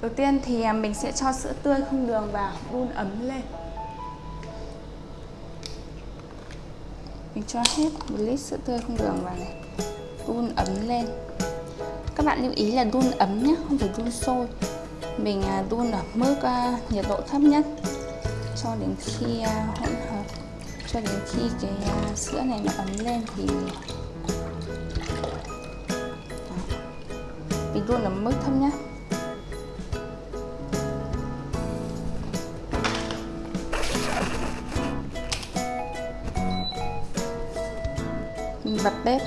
Đầu tiên thì à, mình sẽ cho sữa tươi không đường vào đun ấm lên. Mình cho hết một lít sữa tươi không đường vào này Đun ấm lên. Các bạn lưu ý là đun ấm nhé, không phải đun sôi. Mình à, đun ở mức à, nhiệt độ thấp nhất Cho đến khi hỗn hợp Cho đến khi cái sữa này nó ấm lên thì Mình luôn ở mức thấp nhất. Mình bật bếp.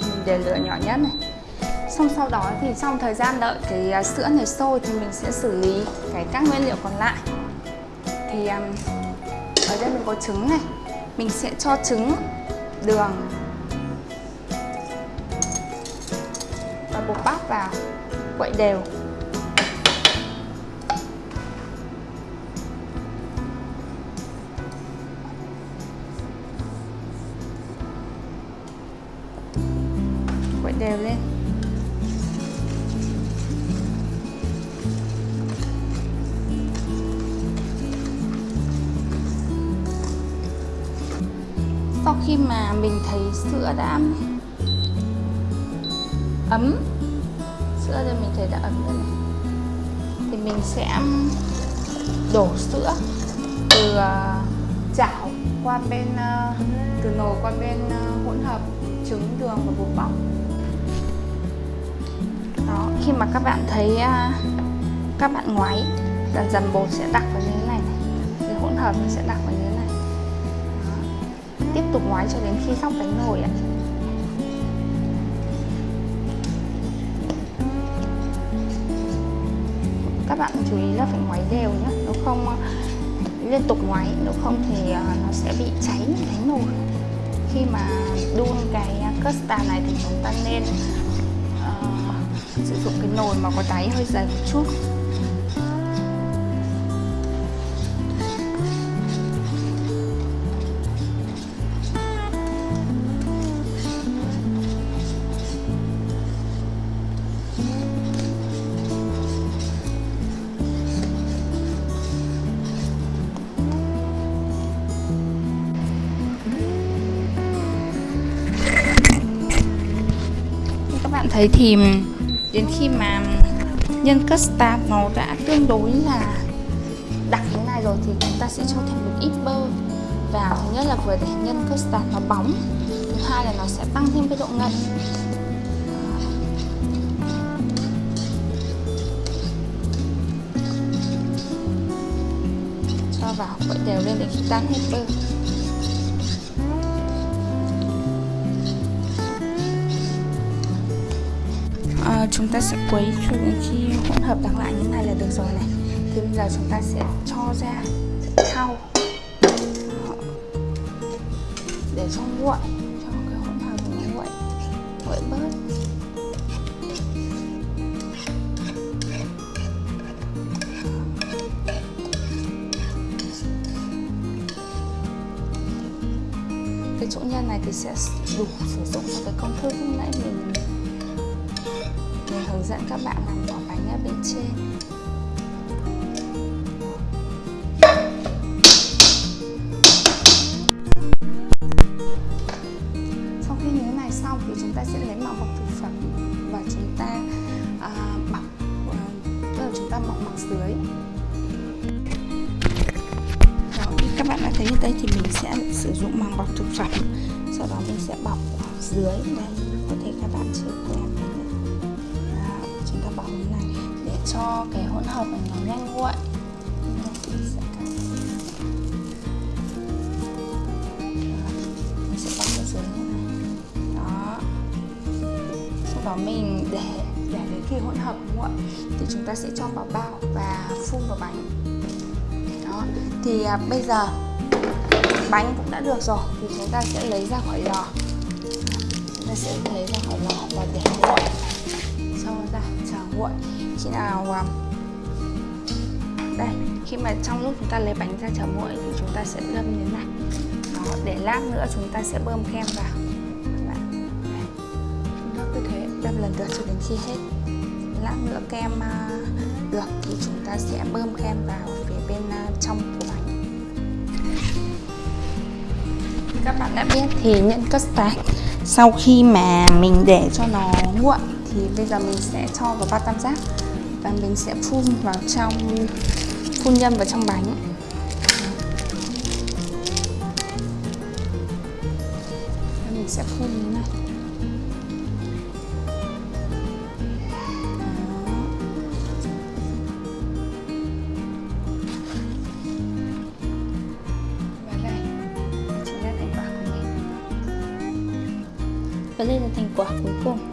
Mình để lửa nhỏ nhất này. Xong sau đó thì trong thời gian đợi cái à, sữa này sôi thì mình sẽ xử lý cái các nguyên liệu còn lại. Thì à, ở đây mình có trứng này. Mình sẽ cho trứng, đường bột bắp vào, quậy đều. Quậy đều lên. Sau khi mà mình thấy sữa đã ấm. Sữa đây mình thấy đã ấm rồi này. Thì mình sẽ um, đổ sữa từ à, chảo qua bên à, từ nồi qua bên à, hỗn hợp trứng, đường và bột bóc đó, khi mà các bạn thấy các bạn ngoáy, dần dần bột sẽ đặc vào như thế này này. Cái hỗn hợp nó sẽ đặc vào như thế này. Tiếp tục ngoái cho đến khi sóc bánh nồi ạ. Bạn chú ý là phải ngoáy đều nhé nếu không ờ, liên tục ngoáy nếu không thì ờ, nó sẽ bị cháy đánh nồi. Khi mà đun cái custard này thì chúng ta nên uh, sử dụng cái nồi mà có đáy hơi dày một chút. Bạn thấy thì đến khi mà nhân custard nó đã tương đối là đặc thế này rồi thì chúng ta sẽ cho thêm một ít bơ. Vào thứ nhất là vừa để nhân custard nó bóng, thứ hai là nó sẽ tăng thêm cái độ ngậy cho vào, quậy đều lên để khi tan hết bơ. À, chúng ta sẽ quấy cho đến khi hỗn hợp đắng lại như này là được rồi này. Thì bây giờ chúng ta sẽ cho ra thau. Để cho nguội cho cái hỗn hợp nó nguội nguội bớt. Cái chỗ nhân này thì sẽ đủ sử dụng cho cái công thức lúc nãy mình hướng dẫn các bạn làm vỏ bánh ở bên trên. Sau khi như thế này xong thì chúng ta sẽ lấy màu bọc thực phẩm và chúng ta à, bọc à, tức là chúng ta bọc mặt dưới. Đó, như các bạn đã thấy như đây thì mình sẽ sử dụng màng bọc thực phẩm sau đó mình sẽ bọc dưới đây. Có thể các bạn chưa quen bóng này để cho cái hỗn hợp này nó nhanh nguội mình sẽ bọc ở dưới như này. Đó. Sau đó mình để để đến khi hỗn hợp nguội thì chúng ta sẽ cho vào bao và phun vào bánh. Đó. Thì à, bây giờ bánh cũng đã được rồi thì chúng ta sẽ lấy ra khỏi lò. Chúng ta sẽ lấy ra khỏi lò và để nguội nguội khi nào um, đây khi mà trong lúc chúng ta lấy bánh ra chờ nguội thì chúng ta sẽ đâm như thế này. Đó, để lát nữa chúng ta sẽ bơm kem vào. Cứ thế đâm lần lượt cho đến khi hết. Lát nữa kem uh, được thì chúng ta sẽ bơm kem vào phía bên uh, trong của bánh. Các bạn đã biết thì nhân custard sau khi mà mình để cho nó nguội thì bây giờ mình sẽ cho vào bát tam giác và mình sẽ phun vào trong phun nhân vào trong bánh. Mình sẽ phun như này và đây là thành quả cuối cùng.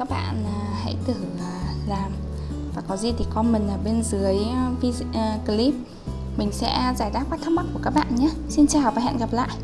Các bạn à, hãy thử à, làm. Và có gì thì comment ở bên dưới à, video, clip. Mình sẽ giải đáp các thắc mắc của các bạn nhé. Xin chào và hẹn gặp lại.